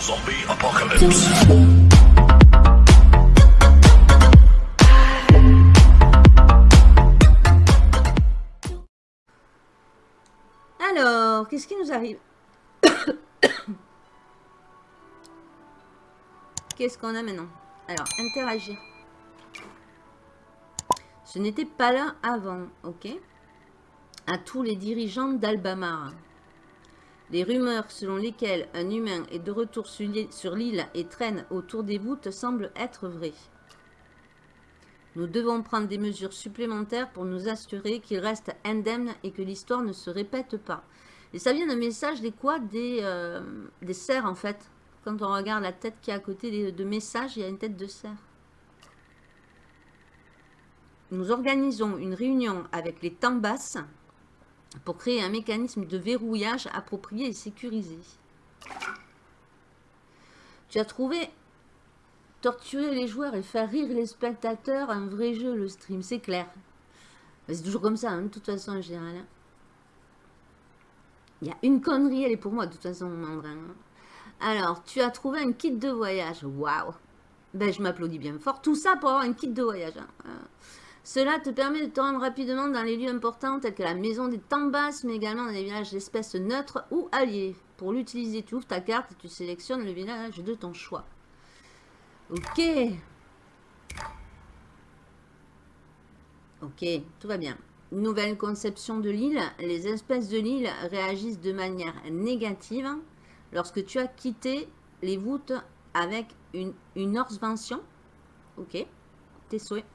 Zombie apocalypse. Alors, qu'est-ce qui nous arrive? Qu'est-ce qu'on a maintenant? Alors, interagir. Ce n'était pas là avant, ok? À tous les dirigeants d'Albamar. Les rumeurs selon lesquelles un humain est de retour sur l'île- et traîne autour des voûtes semblent être vraies. Nous devons prendre des mesures supplémentaires pour nous assurer qu'il reste indemne et que l'histoire ne se répète pas. Et ça vient d'un message des quoi des, euh, des cerfs en fait. Quand on regarde la tête qui est à côté de messages, il y a une tête de cerf. Nous organisons une réunion avec les Tambas pour créer un mécanisme de verrouillage approprié et sécurisé. Tu as trouvé torturer les joueurs et faire rire les spectateurs, un vrai jeu, le stream, c'est clair. C'est toujours comme ça, hein, de toute façon, en général. hein. Il y a une connerie, elle est pour moi, de toute façon, Mandrin. hein. Alors, tu as trouvé un kit de voyage. Waouh Ben, je m'applaudis bien fort. Tout ça pour avoir un kit de voyage. Euh, Cela te permet de te rendre rapidement dans les lieux importants tels que la maison des Tambas, mais également dans les villages d'espèces neutres ou alliés. Pour l'utiliser, tu ouvres ta carte et tu sélectionnes le village de ton choix. Ok. Ok, tout va bien. Nouvelle conception de l'île. Les espèces de l'île réagissent de manière négative lorsque tu as quitté les voûtes avec une, une orvention. Ok, tes souhaits.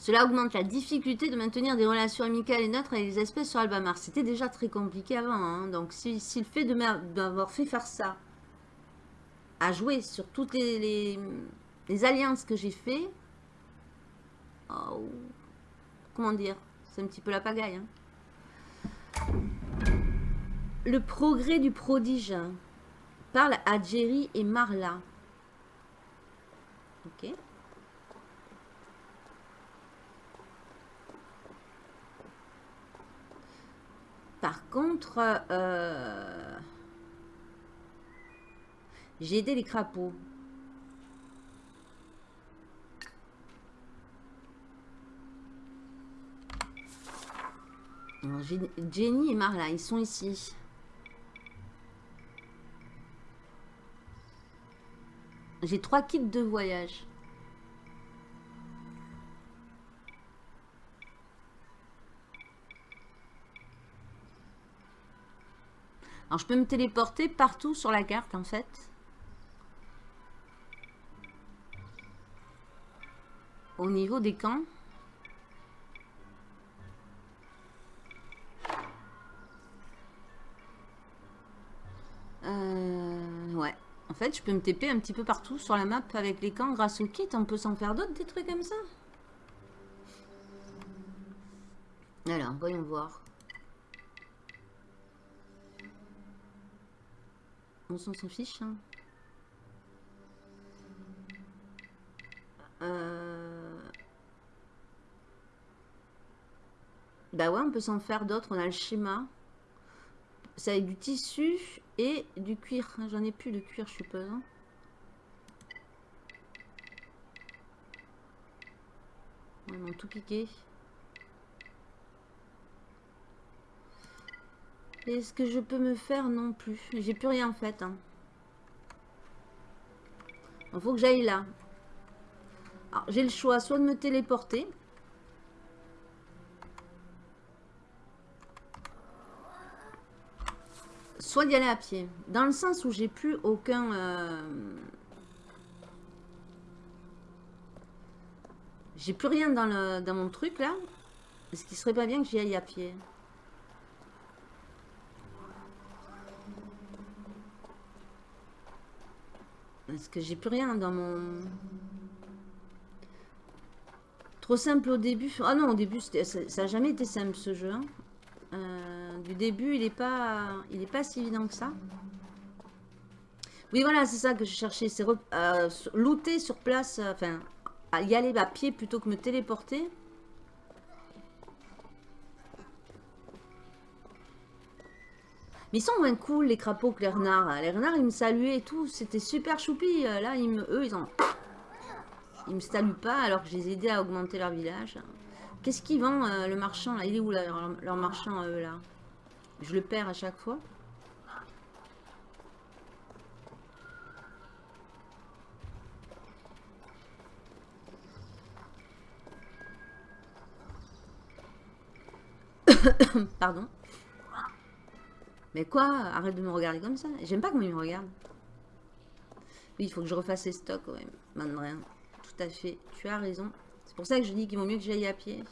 Cela augmente la difficulté de maintenir des relations amicales et neutres avec les espèces sur Albamar. C'était déjà très compliqué avant. hein. Donc, si, le fait d'avoir fait faire ça à jouer sur toutes les alliances que j'ai fait, oh, comment dire, c'est un petit peu la pagaille. hein. Le progrès du prodige parle à Jerry et Marla. Ok. Par contre, euh, j'ai aidé les crapauds. Jenny et Marla, ils sont ici. J'ai trois kits de voyage. Alors, je peux me téléporter partout sur la carte, en fait. Au niveau des camps. Euh, ouais. En fait, je peux me TP un petit peu partout sur la map avec les camps grâce au kit. On peut s'en faire d'autres, des trucs comme ça? Alors, voyons voir. On s'en fiche. hein. Euh, Bah ouais, on peut s'en faire d'autres. On a le schéma. C'est avec du tissu et du cuir. J'en ai plus de cuir, je suppose. hein. Ils m'ont tout piqué. Est-ce que je peux me faire Non plus. J'ai plus rien en fait. hein. Il faut que j'aille là. Alors, j'ai le choix soit de me téléporter. Soit d'y aller à pied. Dans le sens où j'ai plus aucun... euh, J'ai plus rien dans, le, dans mon truc là. Est-ce qu'il serait pas bien que j'y aille à pied Parce que j'ai plus rien dans mon... Trop simple au début. Ah non, au début, ça n'a jamais été simple ce jeu. hein. Euh, du début, il n'est pas, il est pas si évident que ça. Oui, voilà, c'est ça que je cherchais. C'est euh, looter sur place, euh, enfin, y aller à pied plutôt que me téléporter. Mais ils sont moins cool, les crapauds, que les renards. Les renards, ils me saluaient et tout. C'était super choupi. Là, ils me, eux, ils ont... Ils me saluent pas alors que je les ai aidés à augmenter leur village. Qu'est-ce qu'ils vendent, euh, le marchand là? Il est où, leur, leur marchand, eux, là? Je le perds à chaque fois. Pardon. Mais quoi Arrête de me regarder comme ça. J'aime pas comment il me regarde. Oui, il faut que je refasse les stocks, ouais. rien. Tout à fait. Tu as raison. C'est pour ça que je dis qu'il vaut mieux que j'aille à pied.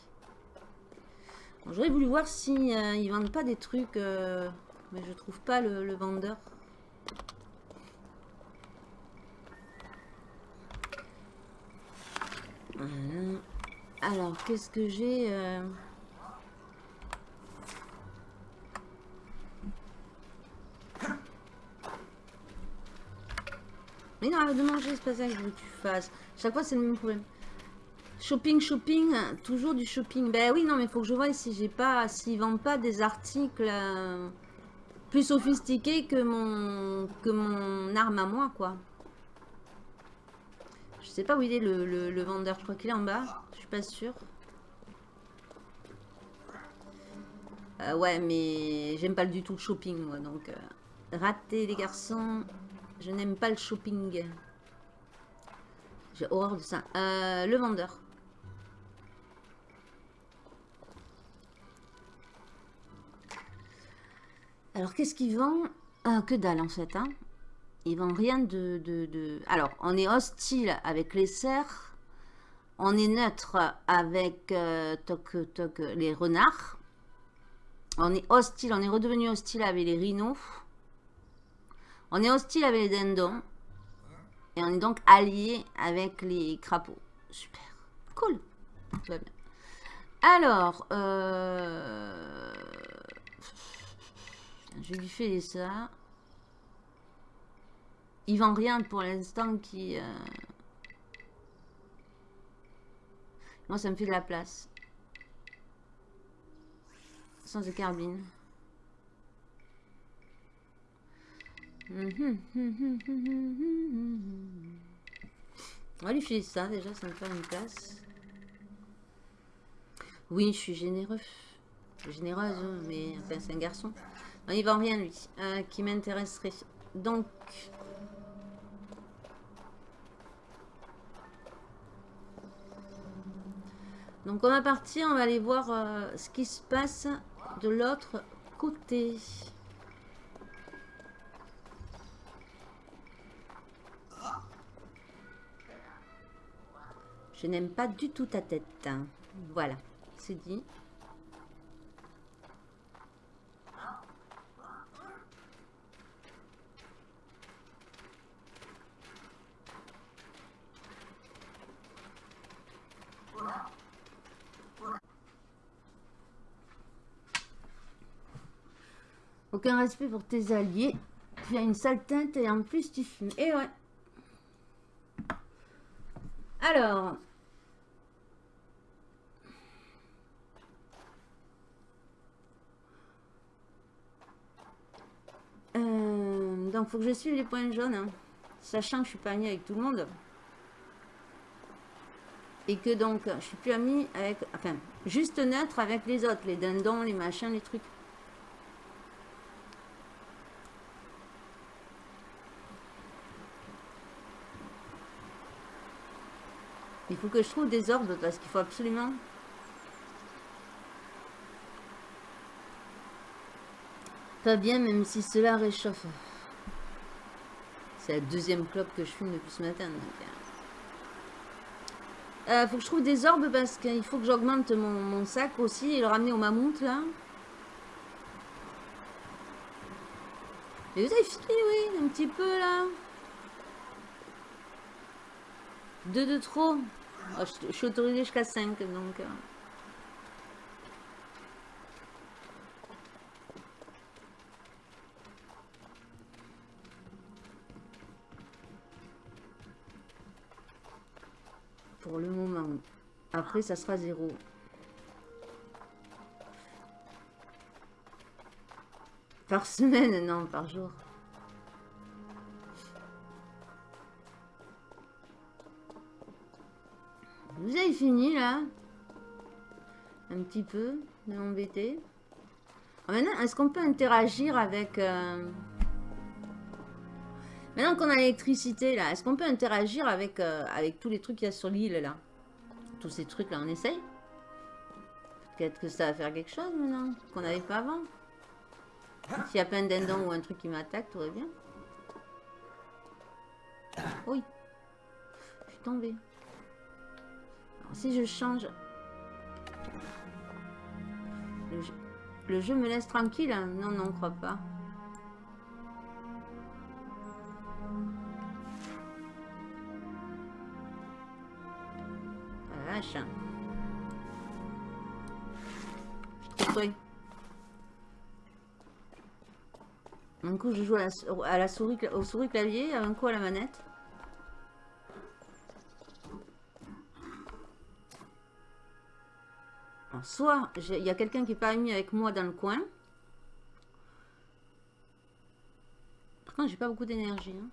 J'aurais voulu voir si euh, ils vendent pas des trucs... Euh, mais je trouve pas le, vendeur. Alors, qu'est-ce que j'ai euh, Mais non, arrête de manger, c'est pas ça que je veux que tu fasses. Chaque fois, c'est le même problème. Shopping, shopping, toujours du shopping. Ben oui, non, mais faut que je vois si j'ai pas, s'ils vendent pas des articles euh, plus sophistiqués que mon, que mon arme à moi, quoi. Je sais pas où il est le, vendeur. Je crois qu'il est en bas. Je suis pas sûre. Euh, ouais, mais j'aime pas du tout le shopping, moi. Donc, euh, raté, les garçons. Je n'aime pas le shopping. J'ai horreur de ça. Euh, le vendeur. Alors, qu'est-ce qu'il vend? Ah, Que dalle, en fait. Hein il vend rien de, Alors, on est hostile avec les cerfs. On est neutre avec euh, les renards. On est hostile, on est redevenu hostile avec les rhinos. On est hostile avec les dindons. Et on est donc allié avec les crapauds. Super. Cool. Alors, euh... je lui fais ça. Il vend rien pour l'instant qui... Euh, moi, ça me fait de la place. Sans de carbine. On va lui filer ça déjà, ça me fait une place. Oui, je suis généreux. Généreuse, mais enfin, c'est un garçon. Non, il vend rien, lui, euh, qui m'intéresserait. Donc... Donc on va partir, on va aller voir euh, ce qui se passe de l'autre côté. Je n'aime pas du tout ta tête. Hein. Voilà, c'est dit. Aucun respect pour tes alliés. Tu as une sale teinte et en plus tu fumes. Et ouais. Alors, Euh, donc, faut que je suive les points jaunes. Hein. sachant que je suis pas amie avec tout le monde. Et que donc, je suis plus amie avec... Enfin, juste neutre avec les autres. Les dindons, les machins, les trucs. Il faut que je trouve des ordres parce qu'il faut absolument Pas bien, même si cela réchauffe. C'est la deuxième clope que je fume depuis ce matin. Il euh. euh, faut que je trouve des orbes parce qu'il faut que j'augmente mon, sac aussi et le ramener au mammouth là. Et vous avez fini, oui, un petit peu là. Deux de trop. Oh, je, suis autorisée jusqu'à 5 donc. Euh. Pour le moment. Après, ça sera zéro. Par semaine, non, par jour. Vous avez fini là? Un petit peu de m'embêter. Ah, maintenant, est-ce qu'on peut interagir avec... Euh, maintenant qu'on a l'électricité là, est-ce qu'on peut interagir avec, euh, avec tous les trucs qu'il y a sur l'île là? Tous ces trucs là, on essaye? Peut-être que ça va faire quelque chose maintenant, qu'on n'avait pas avant. S'il y a plein d'endons ou un truc qui m'attaque, tout va bien. Oui. Je suis tombée. Alors, si je change... Le jeu, me laisse tranquille hein? Non, non, on croit pas. Un coup, je joue à la, souris, au souris clavier, un coup à la manette. soit il y a quelqu'un qui n'est pas mis avec moi dans le coin. Par contre, j'ai pas beaucoup d'énergie. Hein.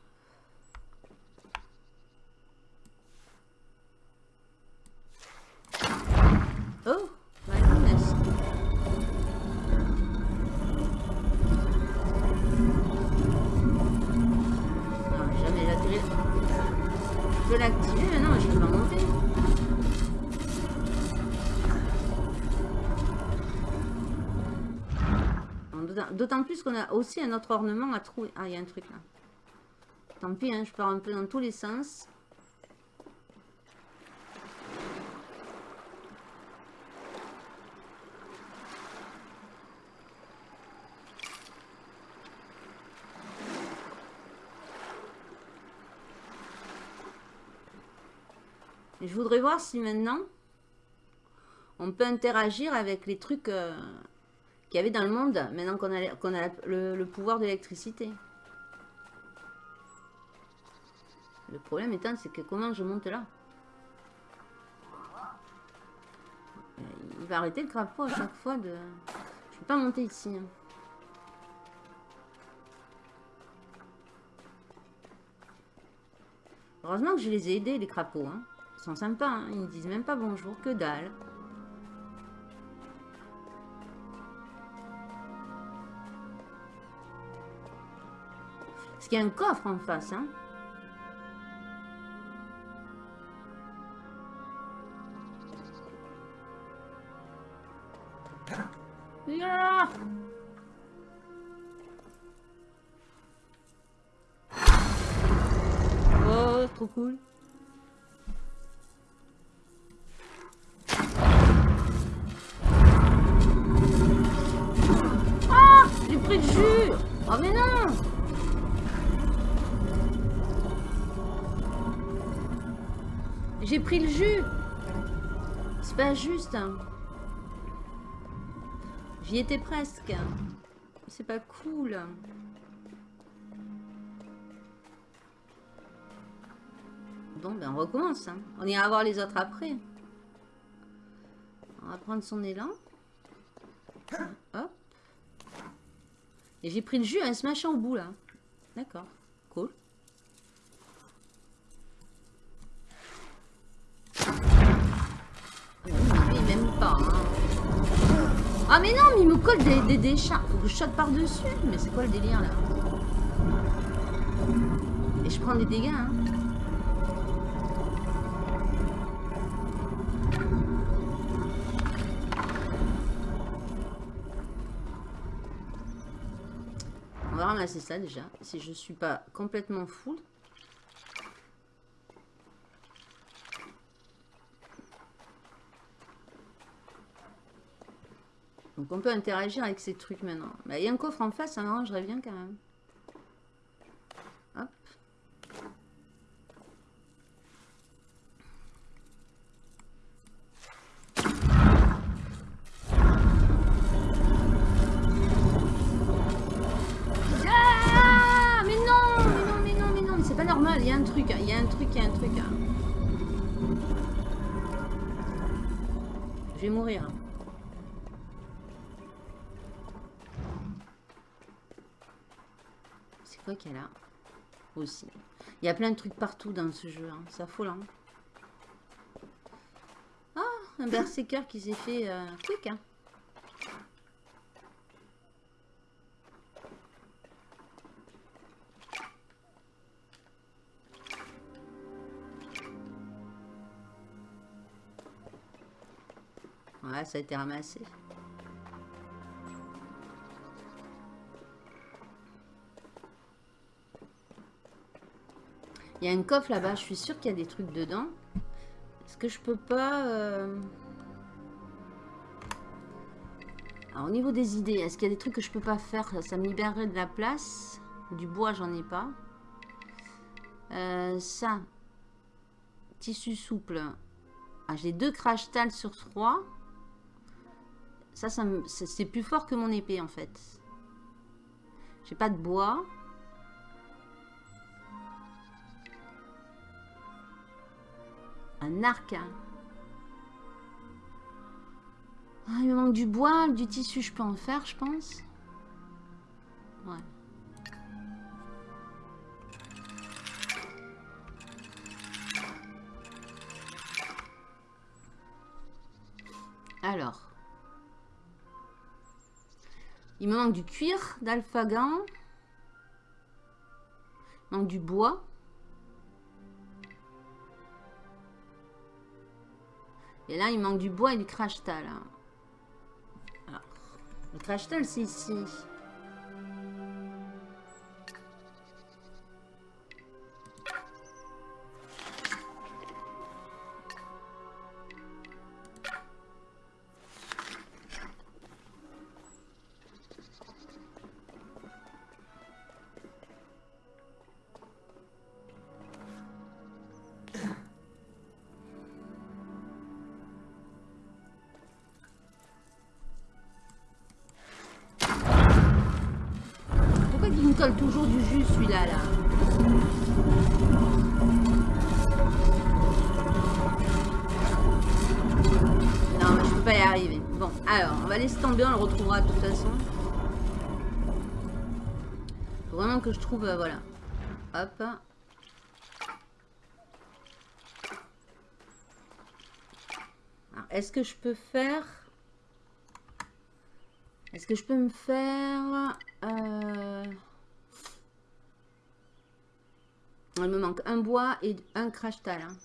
D'autant plus qu'on a aussi un autre ornement à trouver. Ah, il y a un truc là. Tant pis, hein, je pars un peu dans tous les sens. Je voudrais voir si maintenant on peut interagir avec les trucs euh, qu'il y avait dans le monde, maintenant qu'on a, a le, pouvoir de l'électricité. Le problème étant, c'est que comment je monte là? Il va arrêter le crapaud à chaque fois de... Je peux pas monter ici. Hein. Heureusement que je les ai aidés, les crapauds. Hein. Ils sont sympas, hein. ils ne disent même pas bonjour, que dalle. Parce qu'il y a un coffre en face, hein. Oh, trop cool. J'ai pris le jus. C'est pas juste. Hein. J'y étais presque. C'est pas cool. Bon, ben on recommence. Hein. On ira voir les autres après. On va prendre son élan. Hop. Et j'ai pris le jus à ce machin au bout là. D'accord. Cool. même Hein. Ah mais non, mais il me colle des, des, des. Faut que je shot par-dessus. Mais c'est quoi le délire là? Et je prends des dégâts. Hein. On va ramasser ça déjà. Si je suis pas complètement full. Donc on peut interagir avec ces trucs maintenant. Bah, il y a un coffre en face, ça m'arrangerait bien quand même. Hop. Ah mais non Mais non, mais non, mais non, mais c'est pas normal, il y a un truc, il y a un truc, il y a un truc. Je vais mourir. Y a aussi. Il y a plein de trucs partout dans ce jeu. Hein. C'est affolant. Ah, un berserker qui s'est fait euh. Hein. Ouais, ça a été ramassé. Il y a un coffre là-bas, je suis sûre qu'il y a des trucs dedans. Est-ce que je peux pas... Euh, Alors, au niveau des idées, est-ce qu'il y a des trucs que je peux pas faire? Ça me libérerait de la place. Du bois, j'en ai pas. Euh, ça. Tissu souple. Ah, J'ai deux crash sur trois. Ça c'est plus fort que mon épée, en fait. J'ai pas de bois. Un arc. Ah, il me manque du bois, du tissu, je peux en faire, je pense. Ouais. Alors. Il me manque du cuir d'alphagan. Il manque du bois. Et là, il manque du bois et du crash tal. Hein. le crash tal, c'est ici. Que je trouve, euh, voilà. Hop. Est-ce que je peux faire... Est-ce que je peux me faire... Euh... Il me manque un bois et un crash tal. Hein.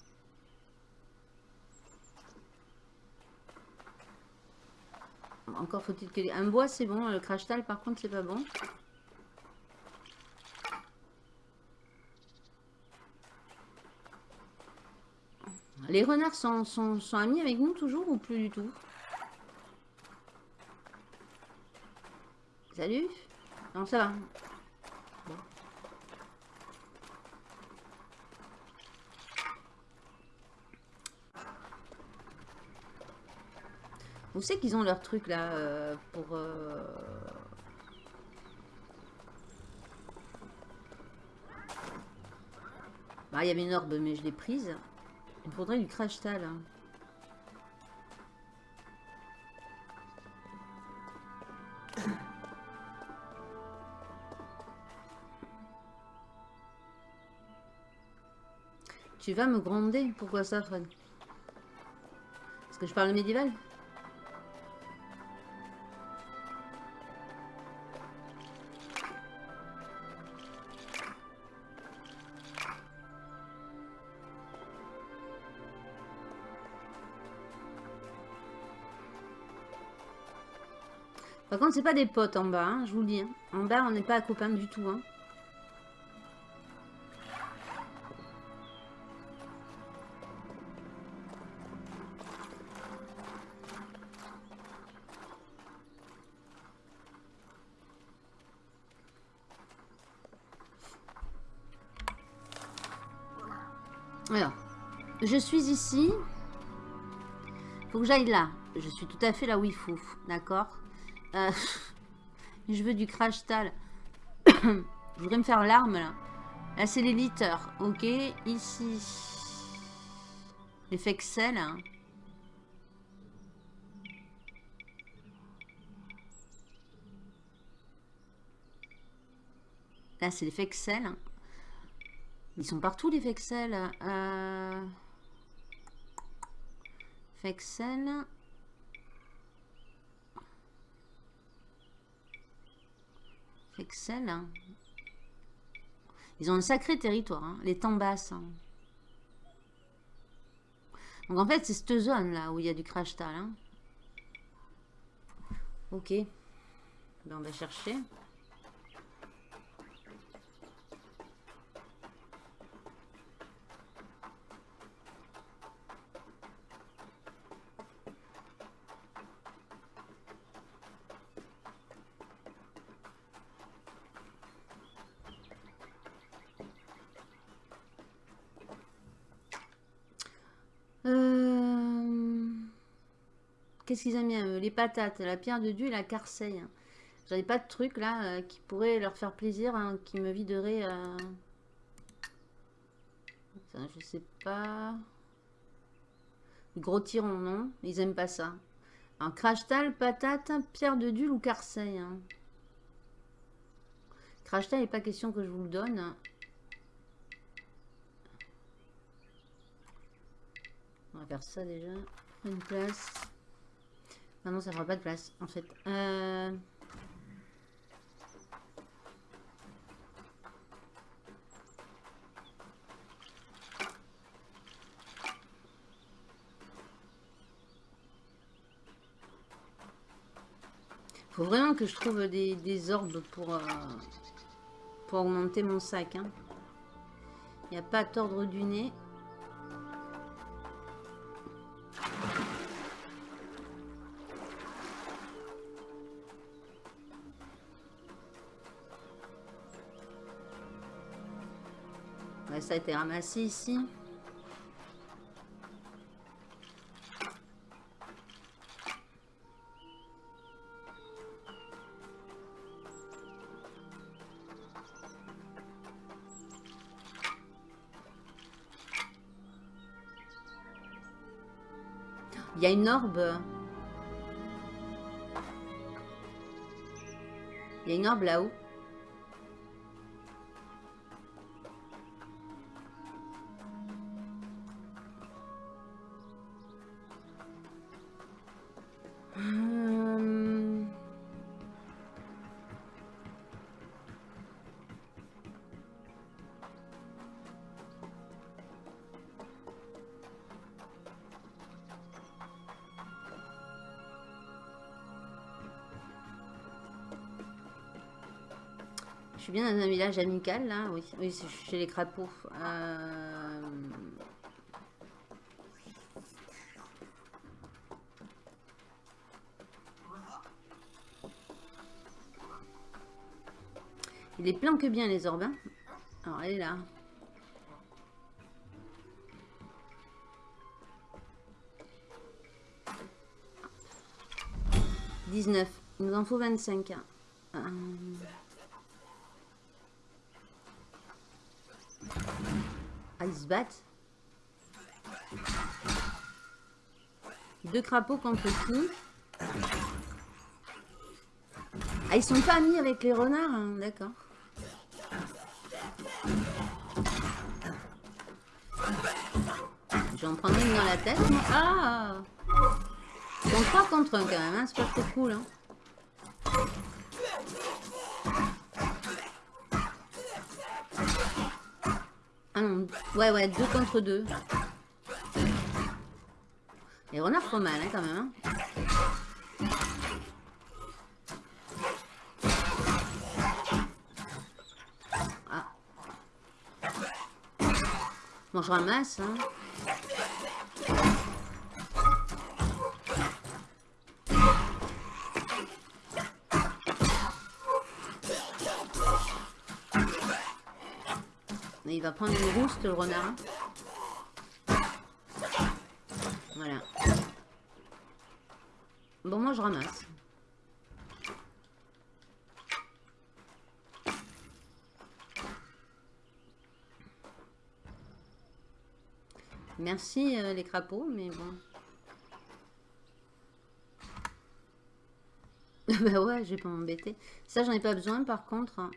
Encore faut-il que... Un bois, c'est bon. Le crash tal, par contre, c'est pas bon. Les renards sont, amis avec nous toujours ou plus du tout? Salut? Non, ça va. Vous savez qu'ils ont leur truc là euh, pour... Euh, bah, il y avait une orbe, mais je l'ai prise. Il faudrait du crash tal. Hein. Tu vas me gronder? Pourquoi ça, Fred? Parce que je parle médiéval? Contre, c'est pas des potes en bas, hein, je vous le dis. Hein. En bas, on n'est pas copains du tout. Hein. Alors, je suis ici. Faut que j'aille là. Je suis tout à fait là où il faut. D'accord? Euh, je veux du crash tal. je voudrais me faire l'arme là. Là c'est les litters. Ok. Ici. L'effet Excel. Hein. Là, c'est les fexels. Ils sont partout, les fexels. Euh... Fexel. Fexel. Ils ont un sacré territoire, hein. les temps. Hein. Donc en fait, c'est cette zone là où il y a du crash tal. Hein. Ok. Ben, on va chercher. Qu'est-ce qu'ils aiment bien Les patates, la pierre de Dieu et la carseille. J'avais pas de truc là euh, qui pourrait leur faire plaisir, hein, qui me viderait. Euh... je sais pas. Gros tyron, non Ils aiment pas ça. Un crashtal, patate, pierre de Dul ou carseille. Hein. Crashtal, n'est pas question que je vous le donne. On va faire ça déjà. Une place. Non, ça fera pas de place, en fait. Euh... Faut vraiment que je trouve des, orbes pour, euh, pour augmenter mon sac. Hein. Il n'y a pas à tordre du nez. Ça a été ramassé ici. Il y a une orbe. Il y a une orbe là-haut. Bien dans un village amical, là. Oui, oui chez les crapauds. Euh, Il est plein que bien, les. Hein. Alors, elle est là. « 19. Il nous en faut 25. Ah, ils se battent. Deux crapauds contre qui Ah, ils sont pas amis avec les renards, hein, d'accord. Je vais en prendre une dans la tête. Ah Ils sont trois contre un quand même, hein, c'est pas trop cool. Hein. Ouais, ouais, deux contre deux. Les renards font mal, hein, quand même. Hein. Ah. Bon, je ramasse, hein. Il va prendre une rouste, le renard. Voilà. Bon, moi, je ramasse. Merci euh, les crapauds, mais bon. bah ouais, je vais pas m'embêter. Ça, j'en ai pas besoin, par contre. Hein.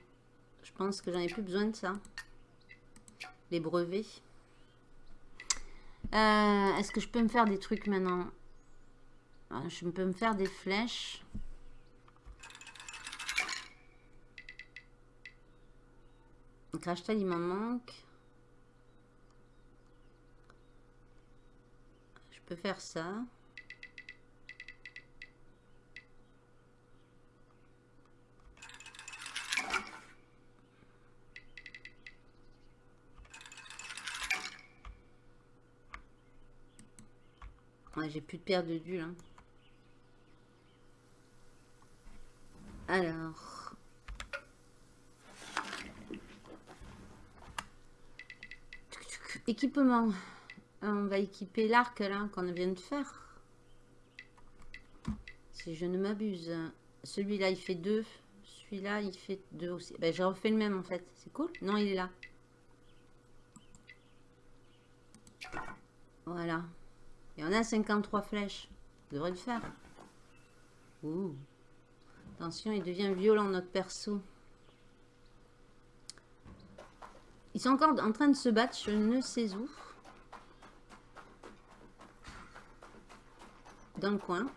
Je pense que j'en ai plus besoin de ça. Brevets. Euh, est-ce que je peux me faire des trucs maintenant? Ah, Je peux me faire des flèches. crash il m'en manque. Je peux faire ça. J'ai plus de paire de dul. Hein. Alors. Équipement. On va équiper l'arc là qu'on vient de faire. Si je ne m'abuse. Celui-là il fait deux. Celui-là il fait deux aussi. Ben, j'ai refait le même en fait. C'est cool? Non, il est là. Voilà. Et on a 53 flèches. Ça devrait le faire. Ouh. Attention, il devient violent notre perso. Ils sont encore en train de se battre, je ne sais où. Dans le coin.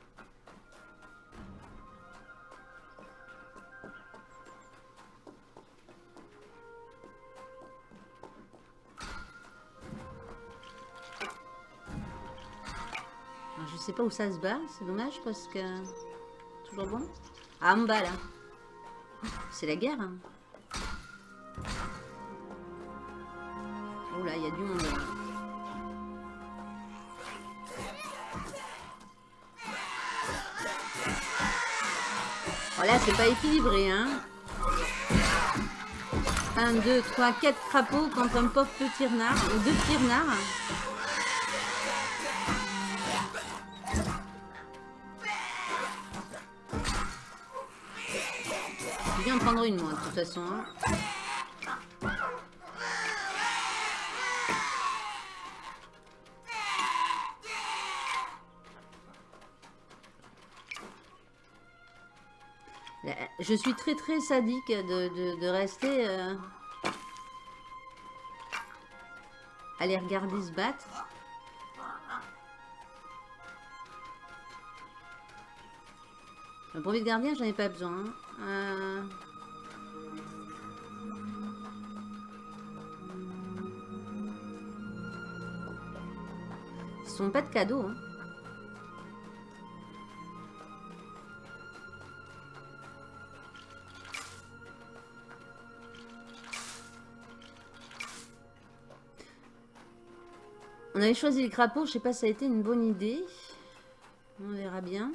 Sais pas où ça se bat, c'est dommage parce que... Toujours bon Ah, en bas là. C'est la guerre. Hein. Oh là, il y a du monde là. Voilà, oh c'est pas équilibré, hein. 1, 2, 3, 4 crapauds contre un pauvre petit renard, ou deux petits renards. Prendre une, moi, de toute façon. Hein. Je suis très très sadique de, de, rester euh, les regarder se battre. Le brevet de gardien, j'en ai pas besoin. Hein. Euh... pas de cadeaux. Hein. On avait choisi le crapaud, je sais pas si ça a été une bonne idée. On verra bien.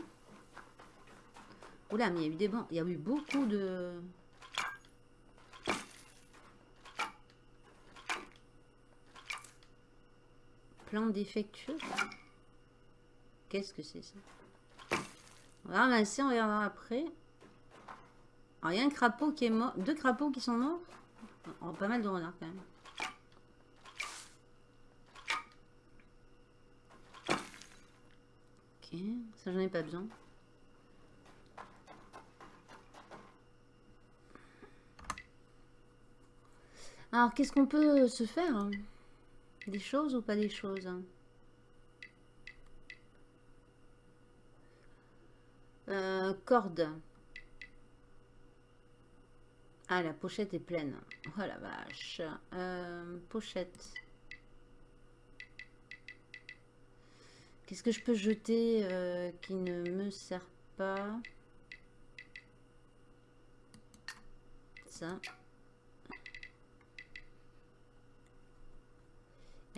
Oula, mais il y a eu des bons. Il y a eu beaucoup de... Plan défectueux. Qu'est-ce que c'est ça? On va ramasser, on verra après. Alors, il y a un crapaud qui est mort. Deux crapauds qui sont morts? Oh, pas mal de renards quand même. Ok, ça j'en ai pas besoin. Alors, qu'est-ce qu'on peut se faire? Des choses ou pas des choses hein euh, Corde. Ah, la pochette est pleine. Oh la vache. Euh, pochette. Qu'est-ce que je peux jeter euh, qui ne me sert pas? Ça.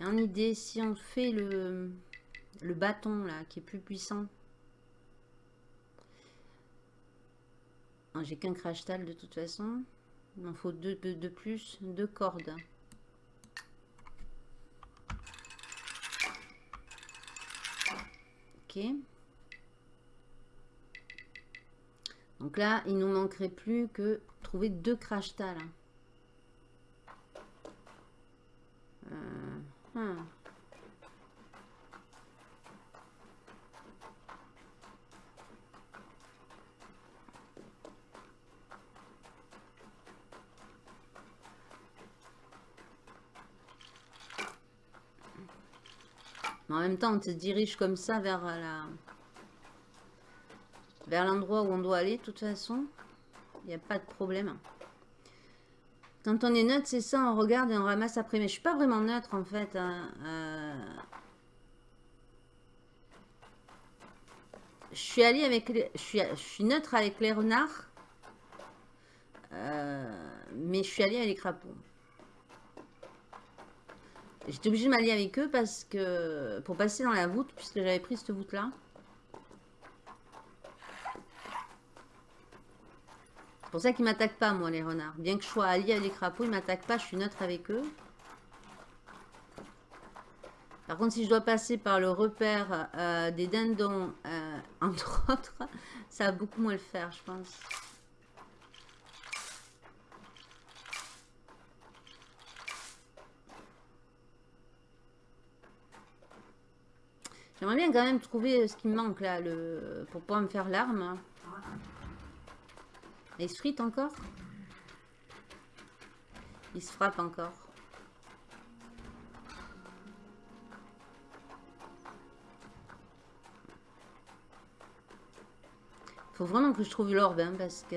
En idée, si on fait le, bâton là, qui est plus puissant. J'ai qu'un crash tal de toute façon. Il m'en faut deux de plus, deux cordes. Ok. Donc là, il nous manquerait plus que trouver deux crash tal. Euh, Hmm. En même on se dirige comme ça vers la... Vers l'endroit où on doit aller, de toute façon. Il n'y a pas de problème. Quand on est neutre, c'est ça, on regarde et on ramasse après. Mais je suis pas vraiment neutre, en fait. Hein. Euh, je suis allée avec... Je, suis... je suis neutre avec les renards. Euh, mais je suis allée avec les crapauds. J'étais obligée de m'allier avec eux parce que pour passer dans la voûte, puisque j'avais pris cette voûte-là. C'est pour ça qu'ils m'attaquent pas, moi, les renards. Bien que je sois alliée avec les crapauds, ils m'attaquent pas, je suis neutre avec eux. Par contre, si je dois passer par le repère euh, des dindons, euh, entre autres, ça va beaucoup moins le faire, je pense. J'aimerais bien quand même trouver ce qui me manque là, le... pour pouvoir me faire l'arme. Il se frite encore? Il se frappe encore. Faut vraiment que je trouve l'orbe, hein, parce que...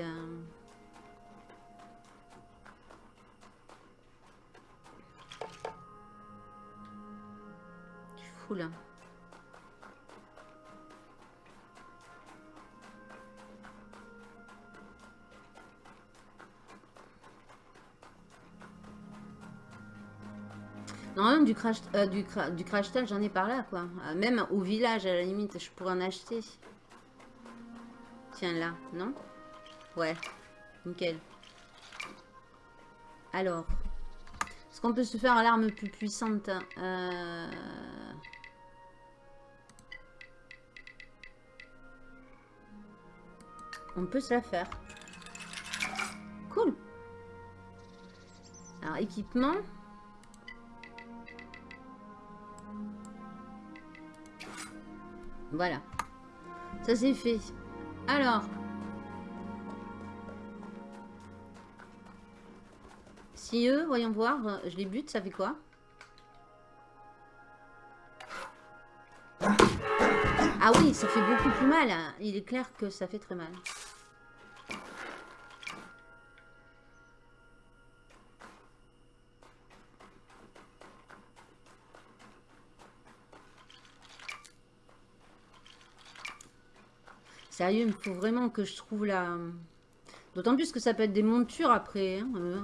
Je suis fou là. Non, du crash, euh, du, du crash j'en ai par là, quoi. Euh, même au village, à la limite, je pourrais en acheter. Tiens, là, non? Ouais, nickel. Alors, est-ce qu'on peut se faire l'arme plus puissante euh... On peut se la faire. Cool. Alors, équipement. Voilà. Ça c'est fait. Alors. Si eux, voyons voir, je les bute, ça fait quoi? Ah oui, ça fait beaucoup plus mal. Il est clair que ça fait très mal. Sérieux, il me faut vraiment que je trouve la... D'autant plus que ça peut être des montures après. Hein, euh.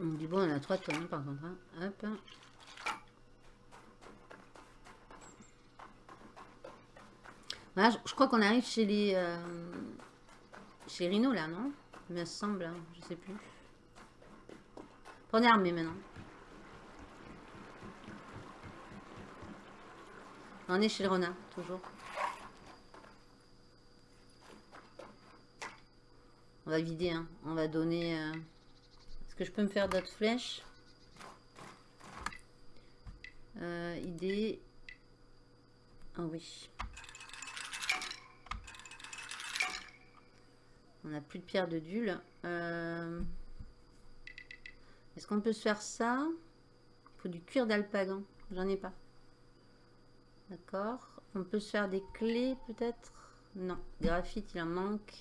On dit bon, on a trois tonnes par contre. Hein. Hop. Voilà, je, crois qu'on arrive chez les... Euh, chez Rhino là, non? Il me semble, hein, je sais plus. Prenez armée maintenant. On est chez le renard, toujours. On va vider, hein. on va donner... Euh, est-ce que je peux me faire d'autres flèches? Euh, Idée... Ah oui. On n'a plus de pierre de dule. Euh, est-ce qu'on peut se faire ça? Il faut du cuir d'alpagan. J'en ai pas. D'accord. On peut se faire des clés peut-être? Non. Graphite, il en manque.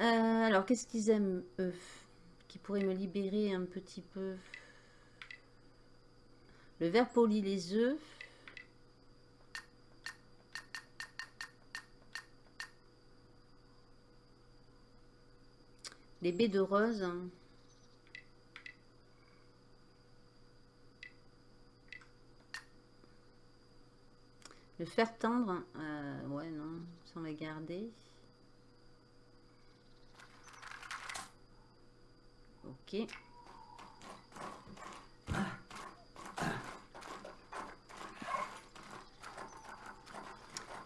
Euh, alors, qu'est-ce qu'ils aiment, eux? Qui pourrait me libérer un petit peu? Le verre poli, les œufs. Les baies de rose. Le fer tendre, euh, ouais non, ça on va garder. Ok.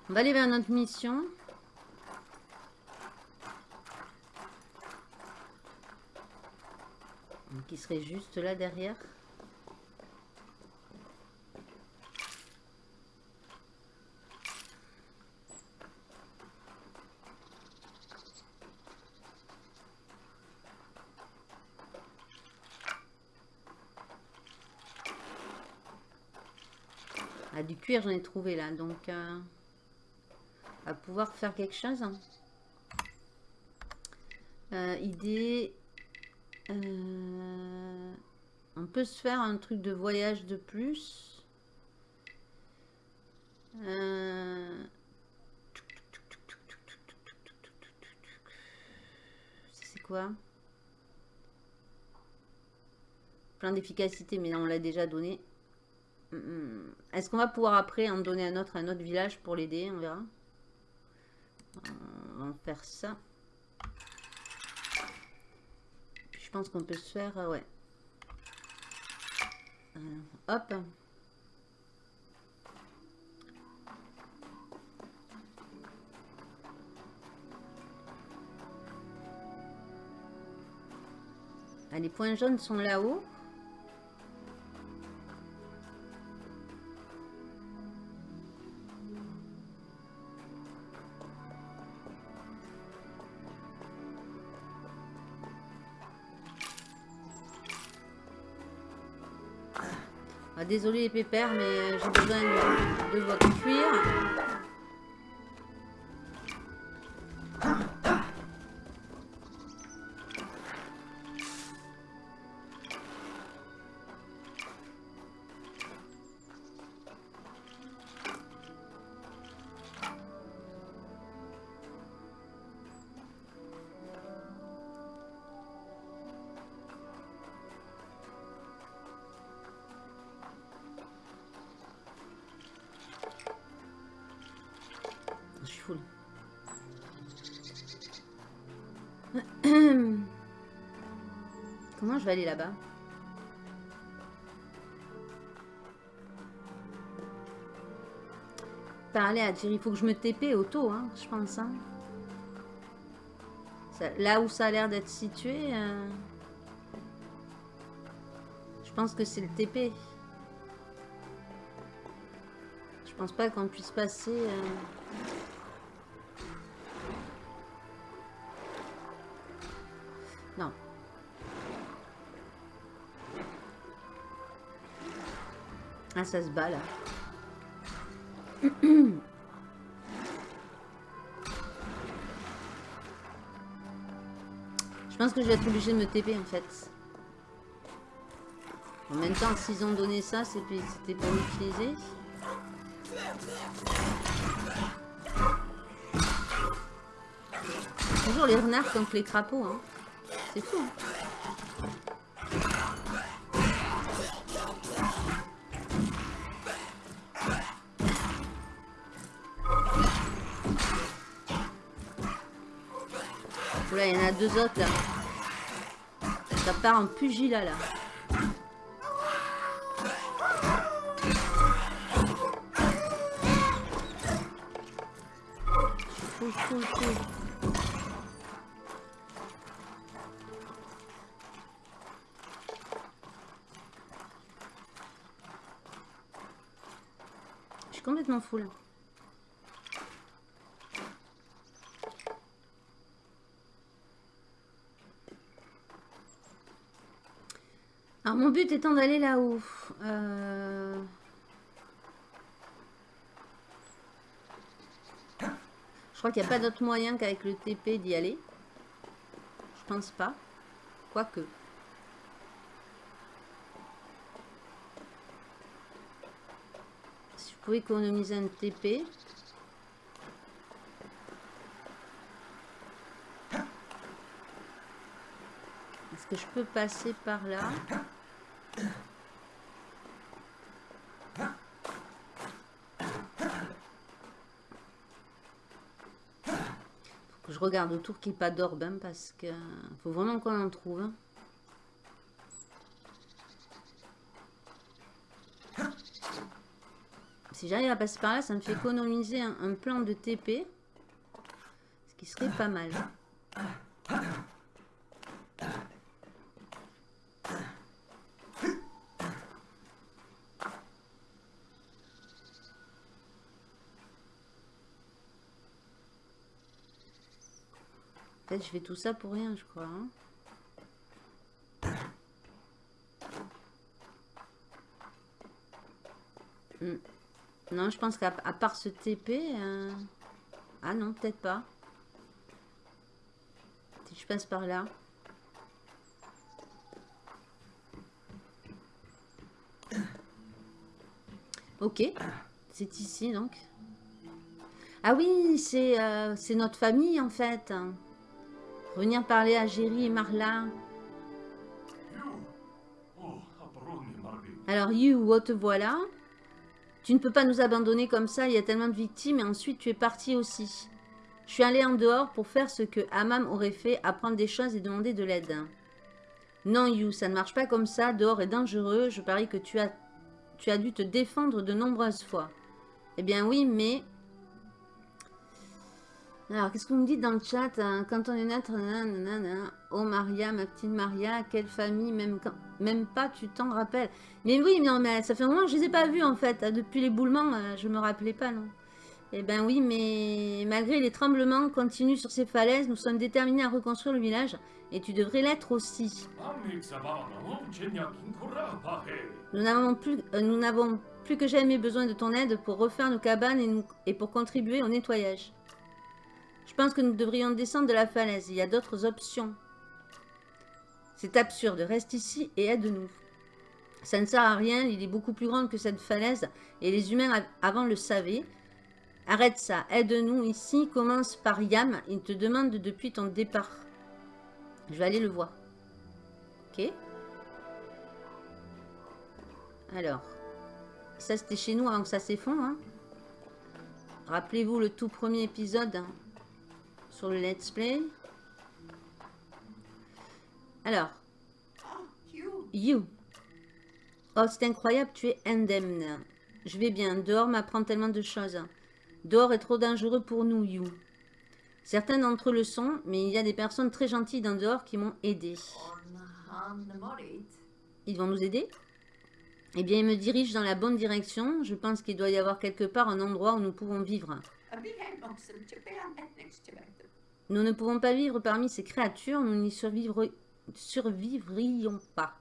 On va aller vers notre mission. qui serait juste là derrière. Ah, du cuir, j'en ai trouvé là, donc euh, à pouvoir faire quelque chose. Hein. Euh, idée euh, on peut se faire un truc de voyage de plus. Euh, C'est quoi? Plein d'efficacité, mais là on l'a déjà donné. Est-ce qu'on va pouvoir après en donner un autre à un autre village pour l'aider? On verra. Euh, On va faire ça. Je pense qu'on peut se faire... euh, ouais. Euh, hop. Ah, les points jaunes sont là-haut. Désolé les pépères, mais j'ai besoin de, de votre cuir. Comment je vais aller là-bas? Parler à dire, il faut que je me TP auto, hein, je pense. hein. Là où ça a l'air d'être situé, euh, je pense que c'est le TP. Je pense pas qu'on puisse passer... euh, Ah, ça se bat là. Je pense que je vais être obligée de me TP en fait. En même temps, s'ils ont donné ça, c'était pour l'utiliser. Toujours les renards contre les crapauds. Hein. C'est fou. hein. Deux autres là. Ça part en pugilat là. Fou, fou, fou. Je suis complètement full. Alors mon but étant d'aller là-haut. Euh, Je crois qu'il n'y a pas d'autre moyen qu'avec le TP d'y aller. Je pense pas. Quoique. Si je pouvais économiser un TP. Est-ce que je peux passer par là Faut que je regarde autour qu'il n'y pas d'orbe, parce que faut vraiment qu'on en trouve. Si j'arrive à passer par là, ça me fait économiser un plan de TP. Ce qui serait pas mal. Je fais tout ça pour rien, je crois. hein. Hmm. Non, je pense qu'à part ce TP... Euh, ah non, peut-être pas. Si je passe par là. Ok. C'est ici, donc. Ah oui, c'est euh, notre famille, en fait. Revenir parler à Géry et Marla. Alors, You, te voilà. Tu ne peux pas nous abandonner comme ça, il y a tellement de victimes, et ensuite tu es parti aussi. Je suis allé en dehors pour faire ce que Amam aurait fait, apprendre des choses et demander de l'aide. Non, You, ça ne marche pas comme ça, dehors est dangereux, je parie que tu as, tu as dû te défendre de nombreuses fois. Eh bien oui, mais alors, qu'est-ce que vous me dites dans le chat hein? Quand on est naître, oh Maria, ma petite Maria, quelle famille, même, pas, tu t'en rappelles. Mais oui, non, mais ça fait un moment que je les ai pas vus en fait. Depuis l'éboulement, euh, je me rappelais pas, non. Eh ben oui, mais malgré les tremblements continus sur ces falaises, nous sommes déterminés à reconstruire le village. Et tu devrais l'être aussi. Nous n'avons plus, euh, que jamais besoin de ton aide pour refaire nos cabanes et pour contribuer au nettoyage. Je pense que nous devrions descendre de la falaise. Il y a d'autres options. C'est absurde. Reste ici et aide-nous. Ça ne sert à rien. Il est beaucoup plus grand que cette falaise. Et les humains avant le savaient. Arrête ça. Aide-nous ici. Commence par Yam. Il te demande depuis ton départ. Je vais aller le voir. Ok. Alors. Ça, c'était chez nous avant que ça s'effondre. Hein. Rappelez-vous le tout premier épisode. Hein sur le let's play. Alors. You. Oh, c'est incroyable, tu es indemne. Je vais bien. Dehors m'apprend tellement de choses. Dehors est trop dangereux pour nous, You. Certains d'entre eux le sont, mais il y a des personnes très gentilles dans dehors qui m'ont aidé. Ils vont nous aider? Eh bien, ils me dirigent dans la bonne direction. Je pense qu'il doit y avoir quelque part un endroit où nous pouvons vivre. Nous ne pouvons pas vivre parmi ces créatures, nous n'y survivrions pas.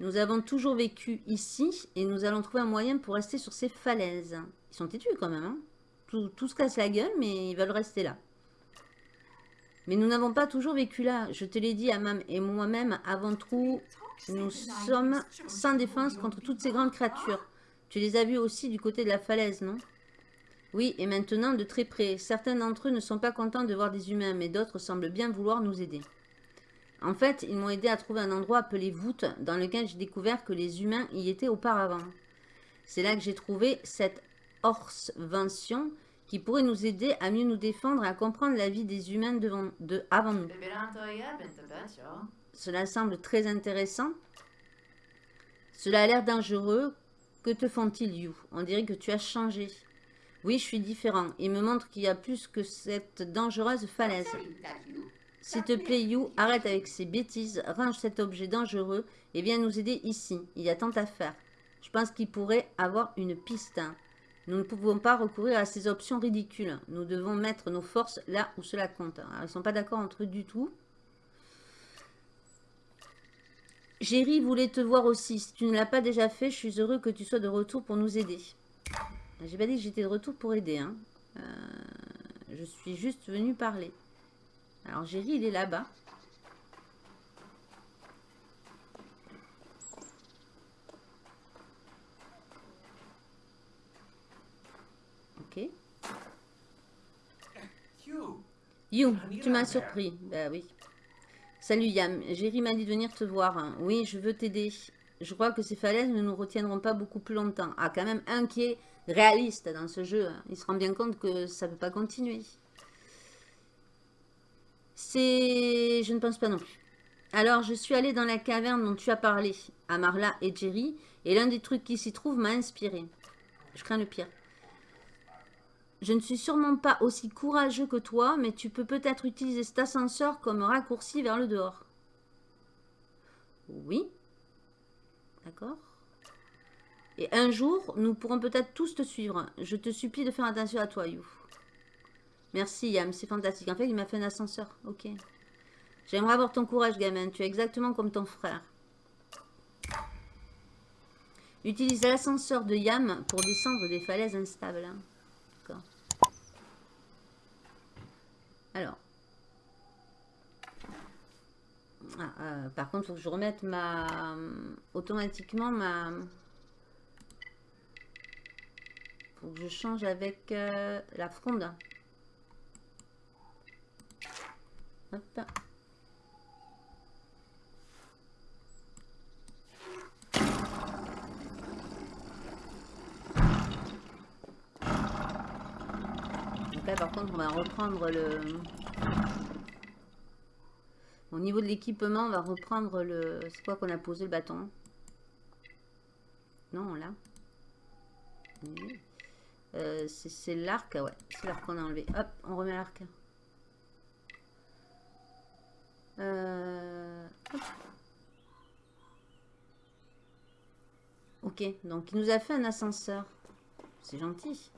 Nous avons toujours vécu ici et nous allons trouver un moyen pour rester sur ces falaises. Ils sont têtus quand même. Hein tout, se casse la gueule, mais ils veulent rester là. Mais nous n'avons pas toujours vécu là. Je te l'ai dit, Amam et moi-même, avant tout, nous sommes sans défense contre toutes ces grandes créatures. Tu les as vus aussi du côté de la falaise, non? Oui, et maintenant de très près. Certains d'entre eux ne sont pas contents de voir des humains, mais d'autres semblent bien vouloir nous aider. En fait, ils m'ont aidé à trouver un endroit appelé voûte, dans lequel j'ai découvert que les humains y étaient auparavant. C'est là que j'ai trouvé cette Vention qui pourrait nous aider à mieux nous défendre et à comprendre la vie des humains avant nous. Cela semble très intéressant. Cela a l'air dangereux. Que te font-ils, You On dirait que tu as changé. Oui, je suis différent. Il me montre qu'il y a plus que cette dangereuse falaise. S'il te plaît, You, arrête avec ces bêtises, range cet objet dangereux et viens nous aider ici. Il y a tant à faire. Je pense qu'il pourrait avoir une piste. Nous ne pouvons pas recourir à ces options ridicules. Nous devons mettre nos forces là où cela compte. ils ne sont pas d'accord entre eux du tout. Jerry voulait te voir aussi. Si tu ne l'as pas déjà fait, je suis heureux que tu sois de retour pour nous aider. J'ai pas dit que j'étais de retour pour aider. Hein. Euh, je suis juste venue parler. Alors Jerry, il est là-bas. Ok. You, tu m'as surpris. Bah oui. Salut Yam, Jerry m'a dit de venir te voir. Oui, je veux t'aider. Je crois que ces falaises ne nous retiendront pas beaucoup plus longtemps. Ah, quand même un qui est réaliste dans ce jeu. Il se rend bien compte que ça ne peut pas continuer. C'est... Je ne pense pas non plus. Alors, je suis allée dans la caverne dont tu as parlé, à Marla et Jerry, et l'un des trucs qui s'y trouve m'a inspiré. Je crains le pire. Je ne suis sûrement pas aussi courageux que toi, mais tu peux peut-être utiliser cet ascenseur comme raccourci vers le dehors. Oui. D'accord et un jour, nous pourrons peut-être tous te suivre. Je te supplie de faire attention à toi, You. Merci, Yam. C'est fantastique. En fait, il m'a fait un ascenseur. Ok. J'aimerais avoir ton courage, gamin. Tu es exactement comme ton frère. Utilise l'ascenseur de Yam pour descendre des falaises instables. D'accord. Alors. Ah, euh, par contre, il faut que je remette ma... Automatiquement ma... faut que je change avec euh, la fronde. Hop. par contre, on va reprendre le... Au niveau de l'équipement, on va reprendre le... C'est quoi qu'on a posé le bâton Non, là. Euh, c'est l'arc, ouais. C'est l'arc qu'on a enlevé. Hop, on remet l'arc. Euh, ok, donc il nous a fait un ascenseur. C'est gentil.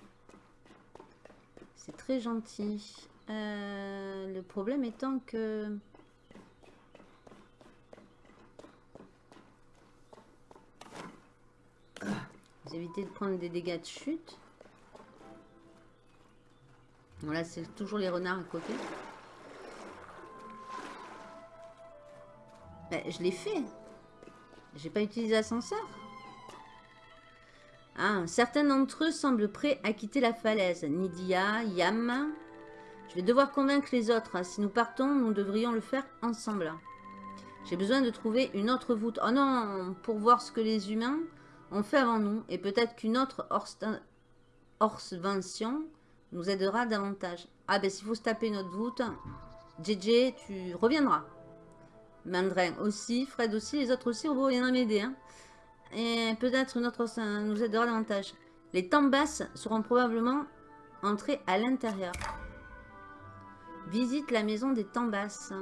C'est très gentil. Euh, le problème étant que... Vous évitez de prendre des dégâts de chute. Voilà, c'est toujours les renards à côté. Ben, je l'ai fait. J'ai pas utilisé l'ascenseur. Ah, certains d'entre eux semblent prêts à quitter la falaise. Nidia, Yam. Je vais devoir convaincre les autres. Si nous partons, nous devrions le faire ensemble. J'ai besoin de trouver une autre voûte. Oh non, pour voir ce que les humains ont fait avant nous. Et peut-être qu'une autre Orsvention nous aidera davantage. Ah ben s'il faut se taper notre voûte, JJ, tu reviendras. Mandrin aussi, Fred aussi, les autres aussi, on va viendra m'aider. Hein. Et peut-être notre ça nous aidera davantage. Les tambas seront probablement entrés à l'intérieur. Visite la maison des tambas.